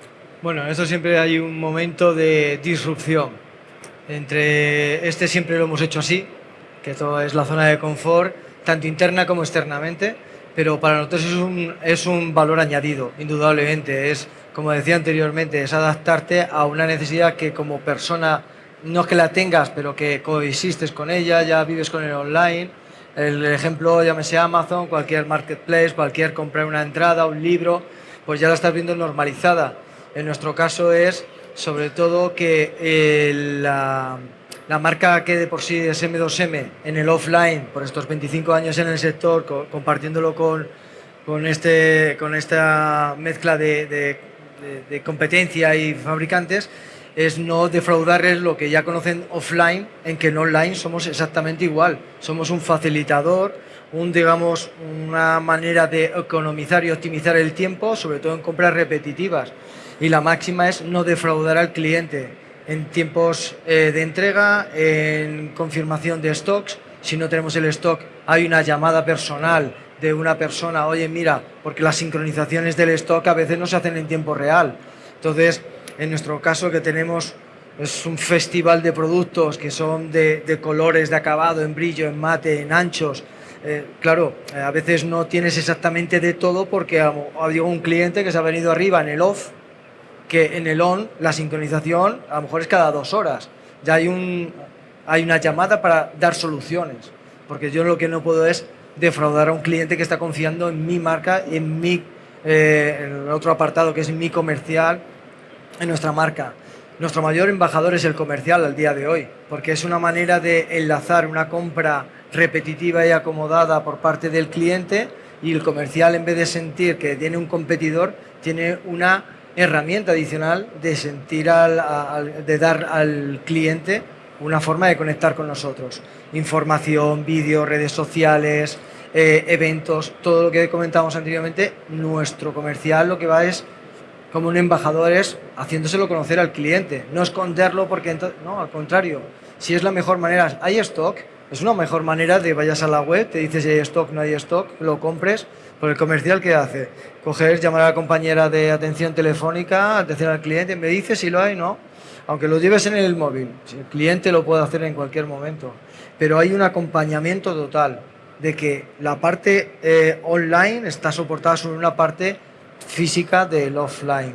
Bueno, eso siempre hay un momento de disrupción. Entre este siempre lo hemos hecho así, que todo es la zona de confort, tanto interna como externamente, pero para nosotros es un, es un valor añadido, indudablemente. Es, como decía anteriormente, es adaptarte a una necesidad que como persona no que la tengas, pero que coexistes con ella, ya vives con el online. El ejemplo, llámese Amazon, cualquier marketplace, cualquier comprar una entrada, un libro, pues ya la estás viendo normalizada. En nuestro caso es, sobre todo, que la, marca que de por sí es M2M en el offline, por estos 25 años en el sector, compartiéndolo con, con, este, con esta mezcla de competencia y fabricantes, es no defraudarles lo que ya conocen offline, en que en online somos exactamente igual. Somos un facilitador, un, digamos, una manera de economizar y optimizar el tiempo, sobre todo en compras repetitivas. Y la máxima es no defraudar al cliente en tiempos eh, de entrega, en confirmación de stocks. Si no tenemos el stock, hay una llamada personal de una persona, oye, mira, porque las sincronizaciones del stock a veces no se hacen en tiempo real. Entonces, en nuestro caso que tenemos es un festival de productos que son de, colores, de acabado, en brillo, en mate, en anchos. Eh, claro, eh, a veces no tienes exactamente de todo porque ha habido un cliente que se ha venido arriba en el off, que en el on la sincronización a lo mejor es cada dos horas. Ya hay un, hay una llamada para dar soluciones, porque yo lo que no puedo es defraudar a un cliente que está confiando en mi marca, en mi eh, otro apartado que es mi comercial, en nuestra marca. Nuestro mayor embajador es el comercial al día de hoy, porque es una manera de enlazar una compra repetitiva y acomodada por parte del cliente y el comercial en vez de sentir que tiene un competidor, tiene una herramienta adicional de sentir al, de dar al cliente una forma de conectar con nosotros. Información, vídeos, redes sociales, eh, eventos, todo lo que comentamos anteriormente, nuestro comercial lo que va es como un embajador es haciéndoselo conocer al cliente, no esconderlo porque no, al contrario, si es la mejor manera, hay stock, es una mejor manera de vayas a la web, te dices si hay stock, no hay stock, lo compres, por el comercial que hace, coger, llamar a la compañera de atención telefónica, atención al cliente, me dice si lo hay, no, aunque lo lleves en el móvil, el cliente lo puede hacer en cualquier momento, pero hay un acompañamiento total de que la parte eh, online está soportada sobre una parte física del offline.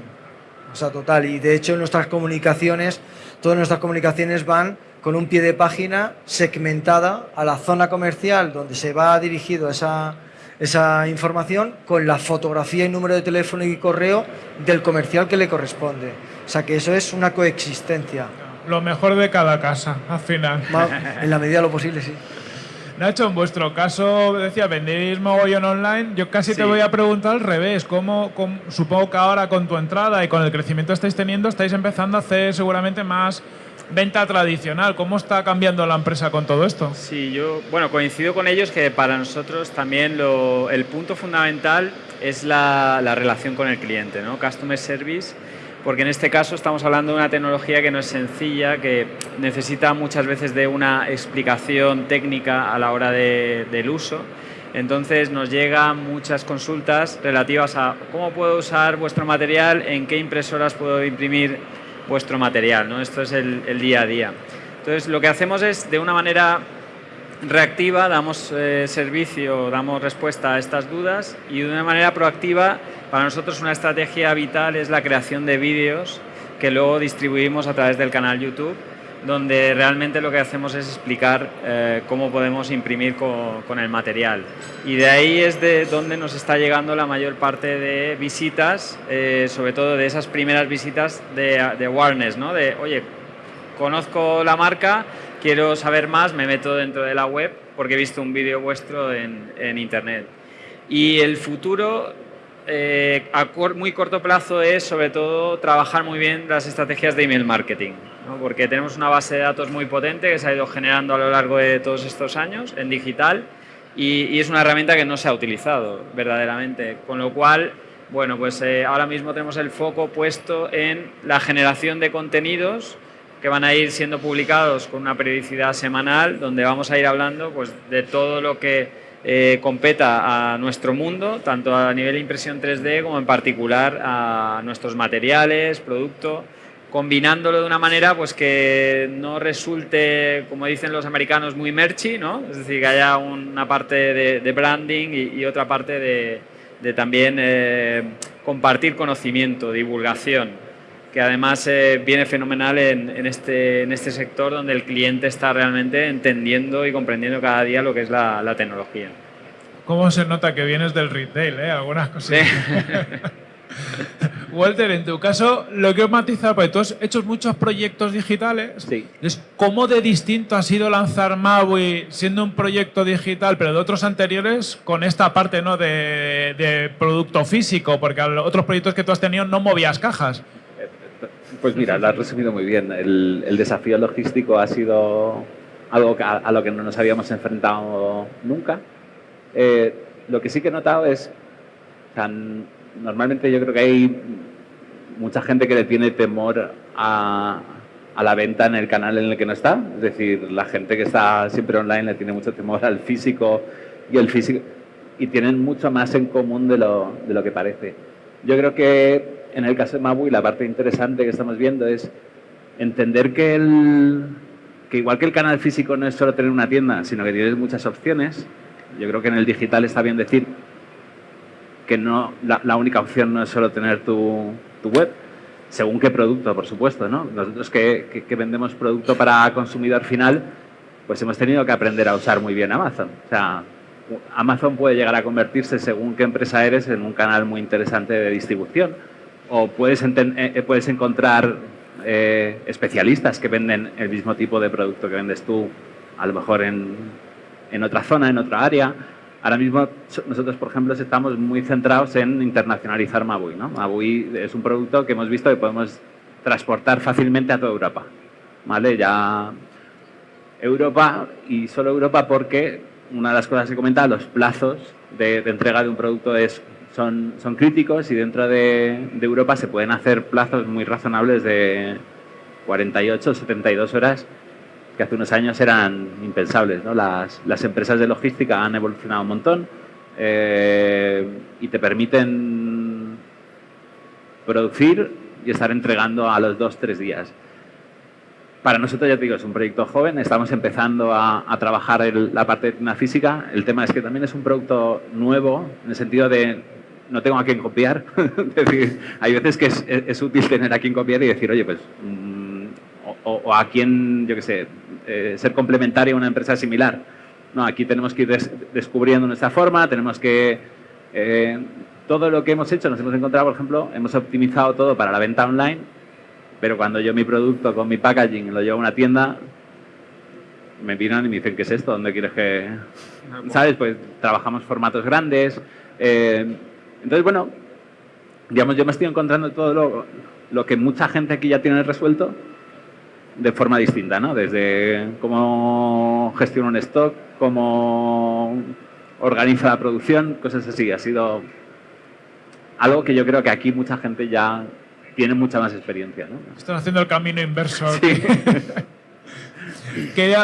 O sea, total. Y de hecho, nuestras comunicaciones, todas nuestras comunicaciones van con un pie de página segmentada a la zona comercial donde se va dirigido esa, esa información con la fotografía y número de teléfono y correo del comercial que le corresponde. O sea que eso es una coexistencia.
Lo mejor de cada casa, al final.
En la medida de lo posible, sí.
Nacho, en vuestro caso, decía, vendéis mogollón online. Yo casi te voy a preguntar al revés. ¿Cómo, supongo que ahora con tu entrada y con el crecimiento que estáis teniendo, estáis empezando a hacer seguramente más venta tradicional. ¿Cómo está cambiando la empresa con todo esto?
Sí, yo bueno, coincido con ellos que para nosotros también lo, el punto fundamental es la, la relación con el cliente, ¿no? Customer Service porque en este caso estamos hablando de una tecnología que no es sencilla, que necesita muchas veces de una explicación técnica a la hora del uso. Entonces nos llegan muchas consultas relativas a cómo puedo usar vuestro material, en qué impresoras puedo imprimir vuestro material. ¿no? Esto es el, día a día. Entonces lo que hacemos es de una manera reactiva, damos eh, servicio, damos respuesta a estas dudas y de una manera proactiva para nosotros una estrategia vital es la creación de vídeos que luego distribuimos a través del canal YouTube, donde realmente lo que hacemos es explicar eh, cómo podemos imprimir con, el material. Y de ahí es de donde nos está llegando la mayor parte de visitas, eh, sobre todo de esas primeras visitas de, de ¿no? de, oye, conozco la marca, quiero saber más, me meto dentro de la web porque he visto un vídeo vuestro en, en Internet. Y el futuro eh, a muy corto plazo es sobre todo trabajar muy bien las estrategias de email marketing, porque tenemos una base de datos muy potente que se ha ido generando a lo largo de todos estos años en digital y, es una herramienta que no se ha utilizado verdaderamente, con lo cual, bueno, pues eh, ahora mismo tenemos el foco puesto en la generación de contenidos que van a ir siendo publicados con una periodicidad semanal, donde vamos a ir hablando pues, de todo lo que eh, competa a nuestro mundo, tanto a nivel de impresión 3D como en particular a nuestros materiales, producto, combinándolo de una manera pues que no resulte, como dicen los americanos, muy merchy, ¿no? es decir, que haya una parte de, branding y, otra parte de, también eh, compartir conocimiento, divulgación, que además eh, viene fenomenal en, este, en este sector donde el cliente está realmente entendiendo y comprendiendo cada día lo que es la, tecnología.
¿Cómo se nota que vienes del retail? Eh? Algunas cosas. Walter, en tu caso, lo que os matiza, porque tú has hecho muchos proyectos digitales,
sí.
es cómo de distinto ha sido lanzar Maui siendo un proyecto digital, pero de otros anteriores, con esta parte ¿no? de, de producto físico, porque a los otros proyectos que tú has tenido no movías cajas.
Pues mira, lo has resumido muy bien. El, desafío logístico ha sido algo a, lo que no nos habíamos enfrentado nunca. Eh, lo que sí que he notado es, tan, normalmente yo creo que hay mucha gente que le tiene temor a, a, la venta en el canal en el que no está. Es decir, la gente que está siempre online le tiene mucho temor al físico y el físico y tienen mucho más en común de lo que parece. Yo creo que en el caso de Mabui la parte interesante que estamos viendo es entender que, el, que igual que el canal físico no es solo tener una tienda, sino que tienes muchas opciones. Yo creo que en el digital está bien decir que no, la, única opción no es solo tener tu, web, según qué producto, por supuesto. ¿no? Nosotros que, que, vendemos producto para consumidor final, pues hemos tenido que aprender a usar muy bien Amazon. O sea, Amazon puede llegar a convertirse, según qué empresa eres, en un canal muy interesante de distribución. O puedes, eh, eh, puedes encontrar eh, especialistas que venden el mismo tipo de producto que vendes tú, a lo mejor en, en otra zona, en otra área. Ahora mismo nosotros, por ejemplo, estamos muy centrados en internacionalizar Mabui. ¿no? Mabui es un producto que hemos visto que podemos transportar fácilmente a toda Europa. ¿Vale? Ya Europa y solo Europa porque una de las cosas que comentaba, los plazos de, entrega de un producto es, son, son críticos y dentro de, Europa se pueden hacer plazos muy razonables de 48 o 72 horas que hace unos años eran impensables. ¿no? Las, las, empresas de logística han evolucionado un montón eh, y te permiten producir y estar entregando a los dos, tres días. Para nosotros, ya te digo, es un proyecto joven, estamos empezando a, trabajar la parte de la física. El tema es que también es un producto nuevo, en el sentido de no tengo a quién copiar. es decir, hay veces que es, útil tener a quien copiar y decir, oye, pues, mm, o, a quién, yo qué sé, eh, ser complementario a una empresa similar. No, aquí tenemos que ir descubriendo nuestra forma, tenemos que... Eh, todo lo que hemos hecho, nos hemos encontrado, por ejemplo, hemos optimizado todo para la venta online pero cuando yo mi producto con mi packaging lo llevo a una tienda, me miran y me dicen, ¿qué es esto? ¿Dónde quieres que...? ¿Sabes? Pues trabajamos formatos grandes. Eh, entonces, bueno, digamos, yo me estoy encontrando todo lo, lo, que mucha gente aquí ya tiene resuelto de forma distinta, ¿no? Desde cómo gestiona un stock, cómo organiza la producción, cosas así. Ha sido algo que yo creo que aquí mucha gente ya tienen mucha más experiencia. ¿no?
Están haciendo el camino inverso.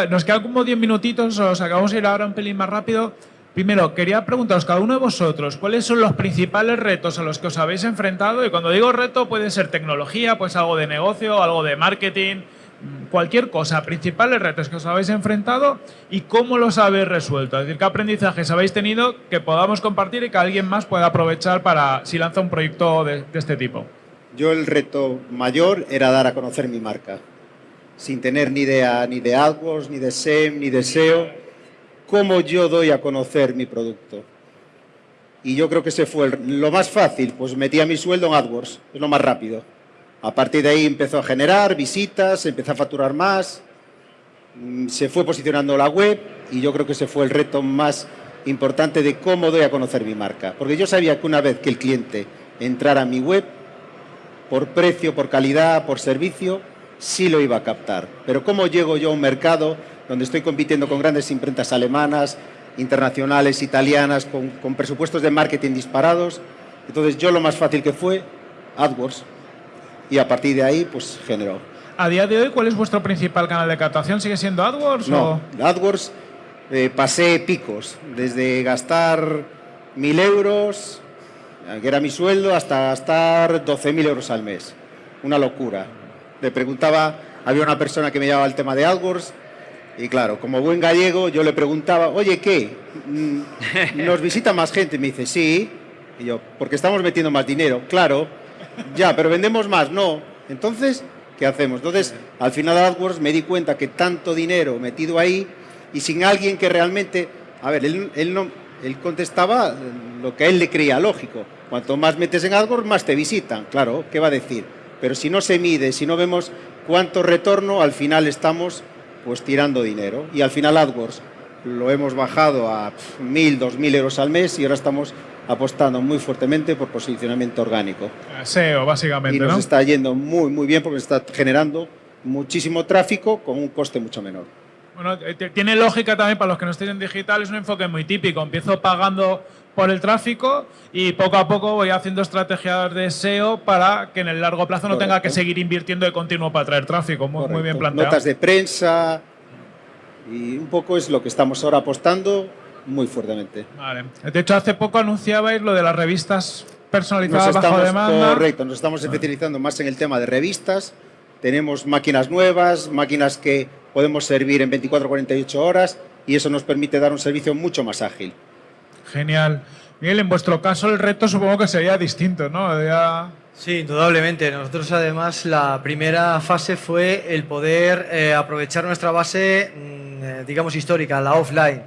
nos quedan como 10 minutitos, os acabamos de ir ahora un pelín más rápido. Primero, quería preguntaros cada uno de vosotros, ¿cuáles son los principales retos a los que os habéis enfrentado? Y cuando digo reto, puede ser tecnología, pues algo de negocio, algo de marketing, cualquier cosa, principales retos que os habéis enfrentado y cómo los habéis resuelto. Es decir, qué aprendizajes habéis tenido que podamos compartir y que alguien más pueda aprovechar para si lanza un proyecto de este tipo.
Yo el reto mayor era dar a conocer mi marca, sin tener ni idea ni de AdWords, ni de SEM, ni de SEO, cómo yo doy a conocer mi producto. Y yo creo que ese fue lo más fácil, pues metía mi sueldo en AdWords, es lo más rápido. A partir de ahí empezó a generar visitas, empezó a facturar más, mm, se fue posicionando la web y yo creo que ese fue el reto más importante de cómo doy a conocer mi marca. Porque yo sabía que una vez que el cliente entrara a mi web, por precio, por calidad, por servicio, sí lo iba a captar. Pero ¿cómo llego yo a un mercado donde estoy compitiendo con grandes imprentas alemanas, internacionales, italianas, con, presupuestos de marketing disparados? Entonces yo lo más fácil que fue, AdWords. Y a partir de ahí, pues generó.
A día de hoy, ¿cuál es vuestro principal canal de captación? ¿Sigue siendo AdWords?
No, AdWords eh, pasé picos, desde gastar mil euros que era mi sueldo, hasta gastar 12.000 euros al mes. Una locura. Le preguntaba, había una persona que me llevaba el tema de AdWords, y claro, como buen gallego, yo le preguntaba, oye, ¿qué? Mm, ¿Nos visita más gente? Me dice, sí. Y yo, porque estamos metiendo más dinero. Claro, ya, pero vendemos más. No. Entonces, ¿qué hacemos? Entonces, al final AdWords me di cuenta que tanto dinero metido ahí y sin alguien que realmente... A ver, él, él no, él contestaba lo que a él le creía lógico. Cuanto más metes en AdWords, más te visitan. Claro, ¿qué va a decir? Pero si no se mide, si no vemos cuánto retorno, al final estamos pues tirando dinero. Y al final AdWords lo hemos bajado a 1.000, 2.000 euros al mes y ahora estamos apostando muy fuertemente por posicionamiento orgánico.
SEO, básicamente,
Y nos está yendo muy, muy bien porque está generando muchísimo tráfico con un coste mucho menor.
Bueno, eh, tiene lógica también para los que no estén en digital, es un enfoque muy típico. Empiezo pagando por el tráfico y poco a poco voy haciendo estrategias de SEO para que en el largo plazo no tenga que seguir invirtiendo de continuo para traer tráfico. Muy, muy, bien planteado.
Notas de prensa y un poco es lo que estamos ahora apostando muy fuertemente.
Vale. De hecho, hace poco anunciabais lo de las revistas personalizadas bajo demanda.
Correcto, nos estamos especializando más en el tema de revistas. Tenemos máquinas nuevas, máquinas que podemos servir en 24 48 horas y eso nos permite dar un servicio mucho más ágil.
Genial. Miguel, en vuestro caso el reto supongo que sería distinto, ¿no?
Sí, indudablemente. Nosotros además la primera fase fue el poder eh, aprovechar nuestra base mm, eh, digamos, histórica, la offline.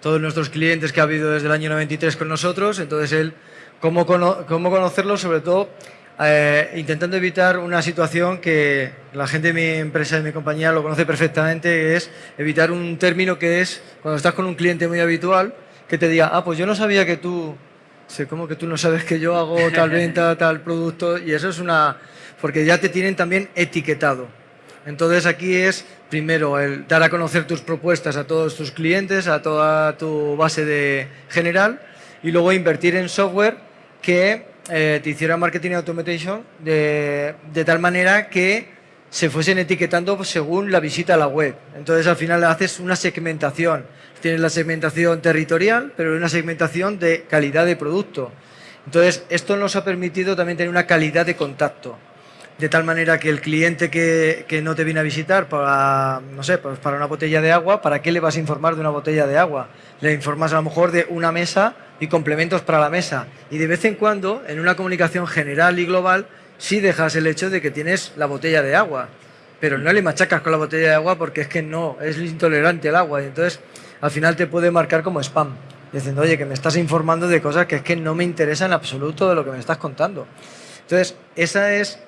Todos nuestros clientes que ha habido desde el año 93 con nosotros, entonces él, cómo, cómo conocerlo, sobre todo eh, intentando evitar una situación que la gente de mi empresa, de mi compañía, lo conoce perfectamente, es evitar un término que es, cuando estás con un cliente muy habitual, que te diga, ah, pues yo no sabía que tú, sé, ¿cómo que tú no sabes que yo hago tal venta, tal producto? Y eso es una, porque ya te tienen también etiquetado. Entonces aquí es, primero, el dar a conocer tus propuestas a todos tus clientes, a toda tu base de general, y luego invertir en software que eh, te hiciera marketing automation de, de, tal manera que se fuesen etiquetando según la visita a la web. Entonces al final haces una segmentación. Tienes la segmentación territorial, pero una segmentación de calidad de producto. Entonces esto nos ha permitido también tener una calidad de contacto de tal manera que el cliente que, que, no te viene a visitar para, no sé, pues para una botella de agua, ¿para qué le vas a informar de una botella de agua? Le informas a lo mejor de una mesa y complementos para la mesa. Y de vez en cuando, en una comunicación general y global, sí dejas el hecho de que tienes la botella de agua, pero no le machacas con la botella de agua porque es que no, es intolerante el agua. Y entonces, al final te puede marcar como spam, diciendo, oye, que me estás informando de cosas que es que no me interesan en absoluto de lo que me estás contando. Entonces, esa es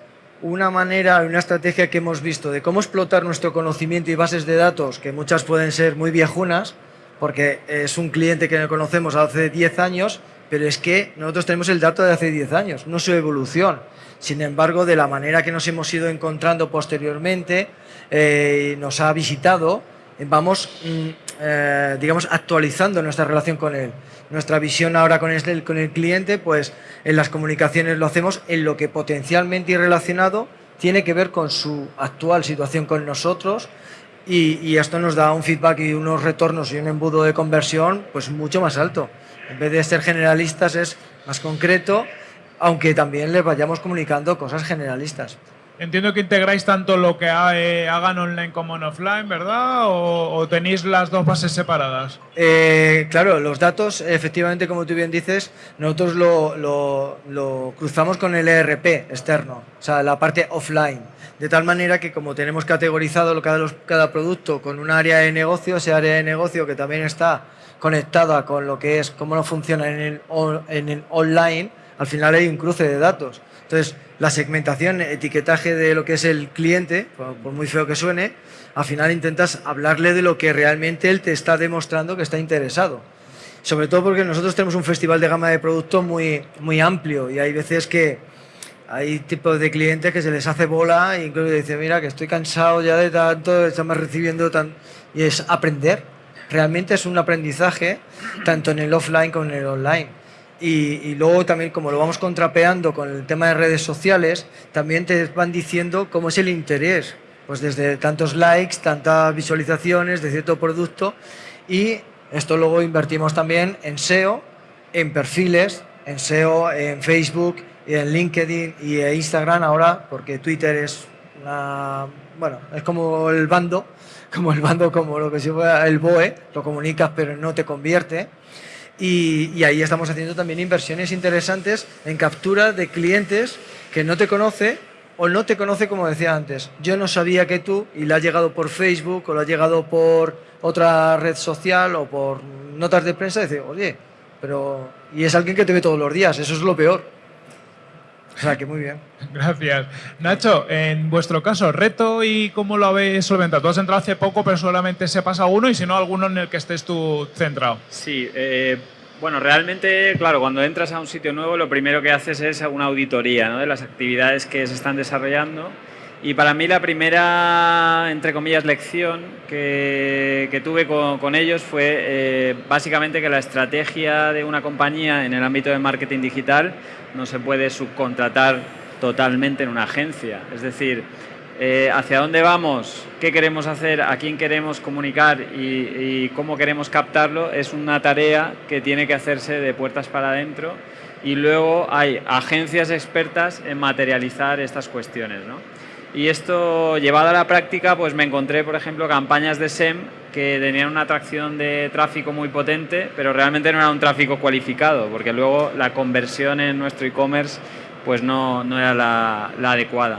una manera, una estrategia que hemos visto de cómo explotar nuestro conocimiento y bases de datos, que muchas pueden ser muy viejunas, porque es un cliente que no conocemos hace 10 años, pero es que nosotros tenemos el dato de hace 10 años, no su evolución. Sin embargo, de la manera que nos hemos ido encontrando posteriormente, eh, nos ha visitado, vamos, mm, eh, digamos, actualizando nuestra relación con él. Nuestra visión ahora con el, con el cliente, pues en las comunicaciones lo hacemos en lo que potencialmente y relacionado tiene que ver con su actual situación con nosotros y, y, esto nos da un feedback y unos retornos y un embudo de conversión pues mucho más alto. En vez de ser generalistas es más concreto, aunque también les vayamos comunicando cosas generalistas.
Entiendo que integráis tanto lo que hagan online como en offline, ¿verdad? ¿O, tenéis las dos bases separadas?
Eh, claro, los datos, efectivamente, como tú bien dices, nosotros lo, lo, cruzamos con el ERP externo, o sea, la parte offline. De tal manera que como tenemos categorizado cada, cada producto con un área de negocio, ese área de negocio que también está conectada con lo que es cómo no funciona en el, en el online, al final hay un cruce de datos. Entonces, la segmentación, etiquetaje de lo que es el cliente, por muy feo que suene, al final intentas hablarle de lo que realmente él te está demostrando que está interesado. Sobre todo porque nosotros tenemos un festival de gama de producto muy, muy amplio y hay veces que hay tipos de clientes que se les hace bola e incluso dicen, mira, que estoy cansado ya de tanto, estamos recibiendo tan... Y es aprender. Realmente es un aprendizaje tanto en el offline como en el online y, luego también como lo vamos contrapeando con el tema de redes sociales, también te van diciendo cómo es el interés, pues desde tantos likes, tantas visualizaciones de cierto producto y esto luego invertimos también en SEO, en perfiles, en SEO, en Facebook, en LinkedIn y en Instagram ahora, porque Twitter es una, bueno, es como el bando, como el bando, como lo que se llama el BOE, lo comunicas pero no te convierte. Y, ahí estamos haciendo también inversiones interesantes en captura de clientes que no te conoce o no te conoce como decía antes. Yo no sabía que tú, y le ha llegado por Facebook o le ha llegado por otra red social o por notas de prensa, dice, oye, pero... Y es alguien que te ve todos los días, eso es lo peor. O sea, que muy bien.
Gracias. Nacho, en vuestro caso, reto y cómo lo habéis solventado. Tú has entrado hace poco, pero solamente se pasa uno y si no, alguno en el que estés tú centrado.
Sí, eh, bueno, realmente, claro, cuando entras a un sitio nuevo, lo primero que haces es una auditoría ¿no? de las actividades que se están desarrollando. Y para mí la primera, entre comillas, lección que, que tuve con, con, ellos fue eh, básicamente que la estrategia de una compañía en el ámbito de marketing digital no se puede subcontratar totalmente en una agencia. Es decir, eh, hacia dónde vamos, qué queremos hacer, a quién queremos comunicar y, cómo queremos captarlo, es una tarea que tiene que hacerse de puertas para adentro y luego hay agencias expertas en materializar estas cuestiones. Y esto llevado a la práctica, pues me encontré, por ejemplo, campañas de SEM que tenían una atracción de tráfico muy potente, pero realmente no era un tráfico cualificado, porque luego la conversión en nuestro e-commerce pues no, no, era la, adecuada.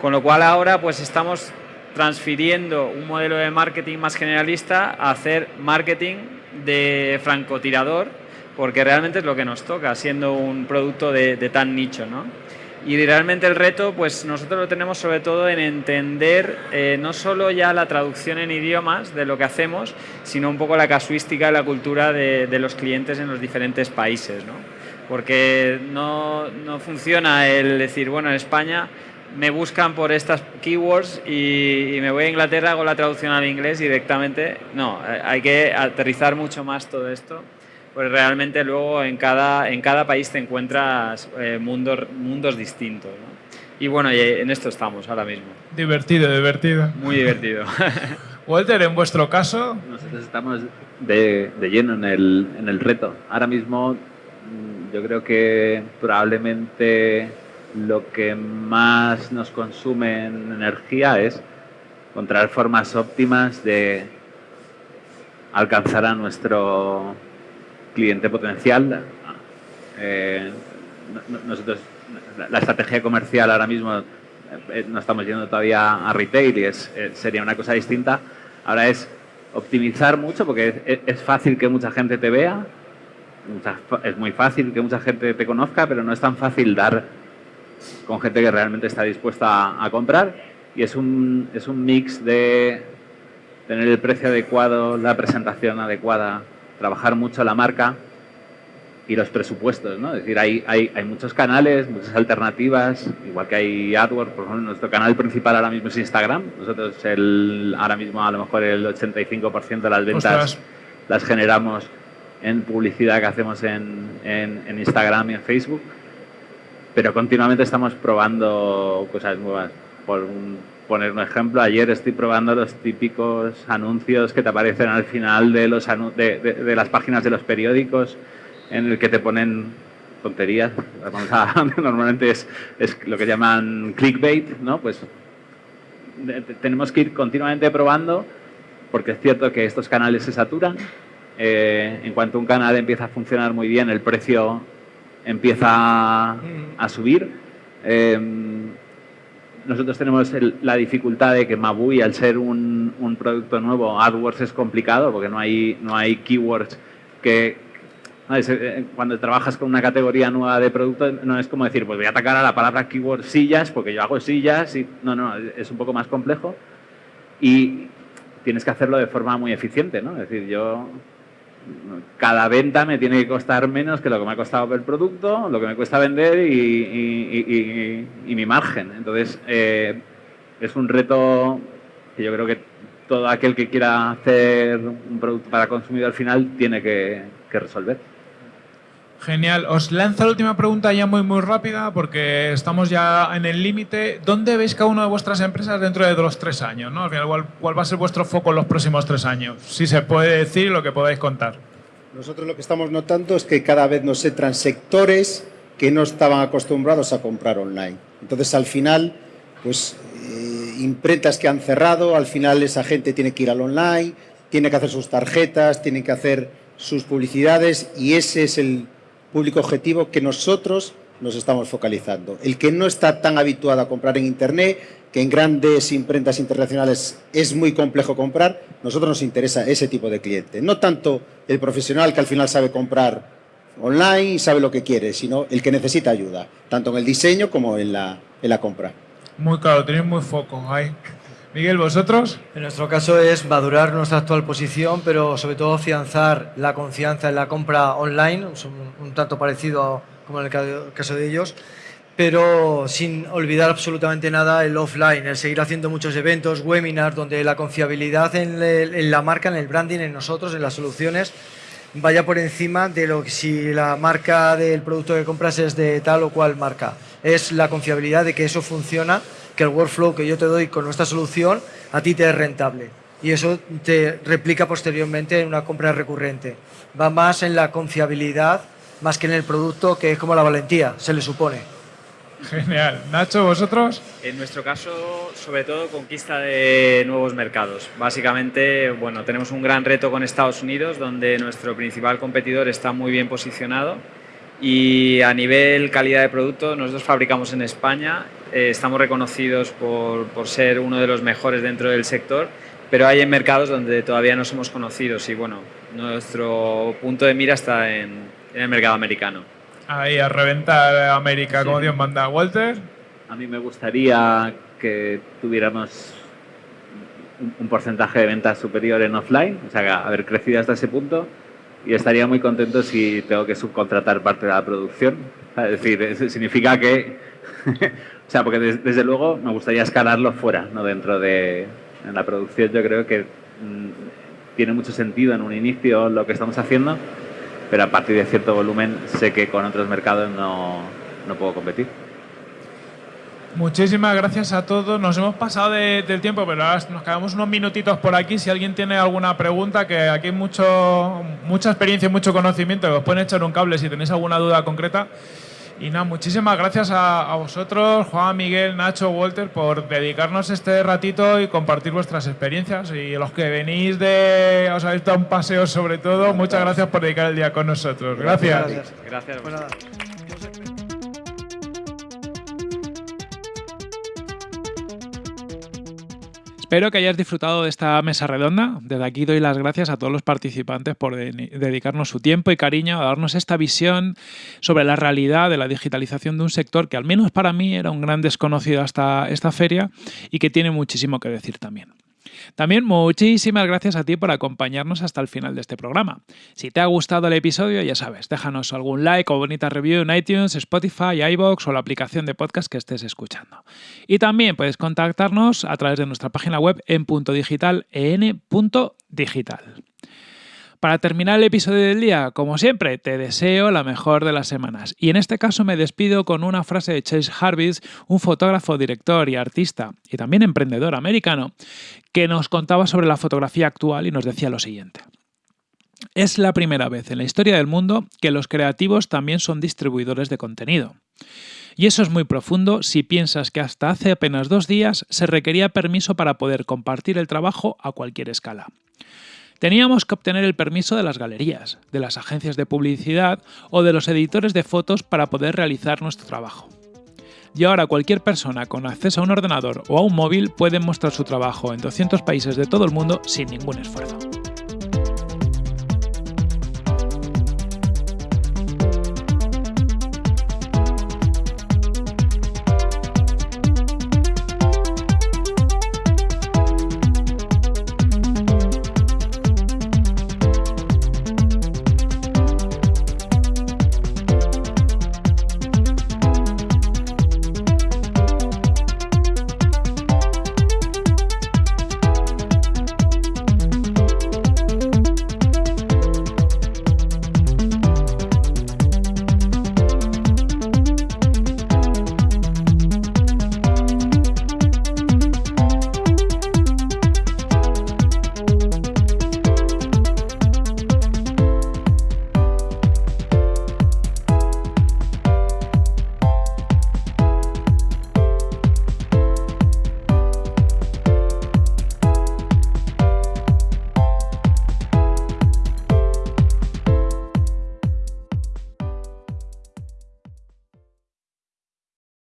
Con lo cual ahora pues estamos transfiriendo un modelo de marketing más generalista a hacer marketing de francotirador, porque realmente es lo que nos toca, siendo un producto de, tan nicho. ¿no? Y realmente el reto, pues nosotros lo tenemos sobre todo en entender eh, no solo ya la traducción en idiomas de lo que hacemos, sino un poco la casuística y la cultura de, de los clientes en los diferentes países. ¿no? Porque no, no funciona el decir, bueno, en España me buscan por estas keywords y, me voy a Inglaterra, hago la traducción al inglés directamente. No, hay que aterrizar mucho más todo esto, pues realmente luego en cada, en cada país te encuentras eh, mundos, mundos distintos. Y bueno, en esto estamos ahora mismo.
Divertido, divertido.
Muy divertido.
Walter, en vuestro caso...
Nosotros estamos de, de lleno en el, en el reto. Ahora mismo mm, yo creo que probablemente lo que más nos consume en energía es encontrar formas óptimas de alcanzar a nuestro cliente potencial. Eh, nosotros, la estrategia comercial ahora mismo eh, no estamos yendo todavía a retail y es, eh, sería una cosa distinta. Ahora es optimizar mucho porque es, fácil que mucha gente te vea, es muy fácil que mucha gente te conozca, pero no es tan fácil dar con gente que realmente está dispuesta a, comprar y es un, es un mix de tener el precio adecuado, la presentación adecuada, trabajar mucho la marca y los presupuestos, ¿no? Es decir, hay, hay, hay muchos canales, muchas alternativas, igual que hay AdWords, por ejemplo, nuestro canal principal ahora mismo es Instagram. Nosotros el, ahora mismo a lo mejor el 85% de las ventas las generamos en publicidad que hacemos en, en, en Instagram y en Facebook pero continuamente estamos probando cosas nuevas. Por poner un ejemplo, ayer estoy probando los típicos anuncios que te aparecen al final de, los de, de, las páginas de los periódicos en el que te ponen tonterías. Normalmente es, es, lo que llaman clickbait, ¿no? Pues tenemos que ir continuamente probando porque es cierto que estos canales se saturan. Eh, en cuanto un canal empieza a funcionar muy bien, el precio empieza a subir. Em, nosotros tenemos la dificultad de que Mabui, al ser un, un, producto nuevo, AdWords es complicado porque no hay, no hay keywords que... Eh, cuando trabajas con una categoría nueva de producto, no es como decir, pues voy a atacar a la palabra keyword sillas porque yo hago sillas. Y, no, no, es un poco más complejo y tienes que hacerlo de forma muy eficiente. ¿no? Es decir, yo cada venta me tiene que costar menos que lo que me ha costado el producto, lo que me cuesta vender y, mi margen. Entonces, eh, es un reto que yo creo que todo aquel que quiera hacer un producto para consumidor final tiene que, resolver.
Genial. Os lanzo la última pregunta ya muy muy rápida porque estamos ya en el límite. ¿Dónde veis cada una de vuestras empresas dentro de los tres años? ¿no? ¿cuál, ¿cuál, va a ser vuestro foco en los próximos tres años? Si se puede decir lo que podáis contar.
Nosotros lo que estamos notando es que cada vez nos entran sectores que no estaban acostumbrados a comprar online. Entonces, al final, pues eh, imprentas que han cerrado, al final esa gente tiene que ir al online, tiene que hacer sus tarjetas, tiene que hacer sus publicidades y ese es el público objetivo que nosotros nos estamos focalizando. El que no está tan habituado a comprar en Internet, que en grandes imprentas internacionales es muy complejo comprar, nosotros nos interesa ese tipo de cliente. No tanto el profesional que al final sabe comprar online y sabe lo que quiere, sino el que necesita ayuda, tanto en el diseño como en la, en la compra.
Muy claro, tenéis muy foco ahí. Miguel, ¿vosotros?
En nuestro caso es madurar nuestra actual posición, pero sobre todo afianzar la confianza en la compra online, un, tanto parecido como en el caso de ellos, pero sin olvidar absolutamente nada el offline, el seguir haciendo muchos eventos, webinars, donde la confiabilidad en, en la marca, en el branding, en nosotros, en las soluciones, vaya por encima de lo que si la marca del producto que compras es de tal o cual marca. Es la confiabilidad de que eso funciona que el workflow que yo te doy con nuestra solución a ti te es rentable. Y eso te replica posteriormente en una compra recurrente. Va más en la confiabilidad más que en el producto, que es como la valentía, se le supone.
Genial. Nacho, ¿vosotros?
En nuestro caso, sobre todo, conquista de nuevos mercados. Básicamente, bueno, tenemos un gran reto con Estados Unidos, donde nuestro principal competidor está muy bien posicionado. Y a nivel calidad de producto, nosotros fabricamos en España eh, estamos reconocidos por, por, ser uno de los mejores dentro del sector, pero hay en mercados donde todavía no somos conocidos y bueno, nuestro punto de mira está en, en el mercado americano.
Ahí, a reventar América, como Dios manda. Walter.
A mí me gustaría que tuviéramos un porcentaje de ventas superior en offline, o sea, haber crecido hasta ese punto y estaría muy contento si tengo que subcontratar parte de la producción. Es decir, significa que, o sea, porque desde, luego me gustaría escalarlo fuera, no dentro de en la producción. Yo creo que mm, tiene mucho sentido en un inicio lo que estamos haciendo, pero a partir de cierto volumen sé que con otros mercados no, no puedo competir.
Muchísimas gracias a todos. Nos hemos pasado del tiempo, pero ahora nos quedamos unos minutitos por aquí. Si alguien tiene alguna pregunta, que aquí hay mucho, mucha experiencia y mucho conocimiento, que os pueden echar un cable si tenéis alguna duda concreta. Y nada, muchísimas gracias a, vosotros, Juan, Miguel, Nacho, Walter, por dedicarnos este ratito y compartir vuestras experiencias. Y los que venís de, os habéis dado un paseo sobre todo, muchas gracias por dedicar el día con nosotros. Gracias.
Gracias. gracias.
Espero que hayas disfrutado de esta mesa redonda. Desde aquí doy las gracias a todos los participantes por dedicarnos su tiempo y cariño a darnos esta visión sobre la realidad de la digitalización de un sector que al menos para mí era un gran desconocido hasta esta feria y que tiene muchísimo que decir también. También muchísimas gracias a ti por acompañarnos hasta el final de este programa. Si te ha gustado el episodio, ya sabes, déjanos algún like o bonita review en iTunes, Spotify, iBox o la aplicación de podcast que estés escuchando. Y también puedes contactarnos a través de nuestra página web en punto digital, para terminar el episodio del día, como siempre, te deseo la mejor de las semanas. Y en este caso me despido con una frase de Chase Harvis, un fotógrafo, director y artista, y también emprendedor americano, que nos contaba sobre la fotografía actual y nos decía lo siguiente. Es la primera vez en la historia del mundo que los creativos también son distribuidores de contenido. Y eso es muy profundo si piensas que hasta hace apenas dos días se requería permiso para poder compartir el trabajo a cualquier escala. Teníamos que obtener el permiso de las galerías, de las agencias de publicidad o de los editores de fotos para poder realizar nuestro trabajo. Y ahora cualquier persona con acceso a un ordenador o a un móvil puede mostrar su trabajo en 200 países de todo el mundo sin ningún esfuerzo.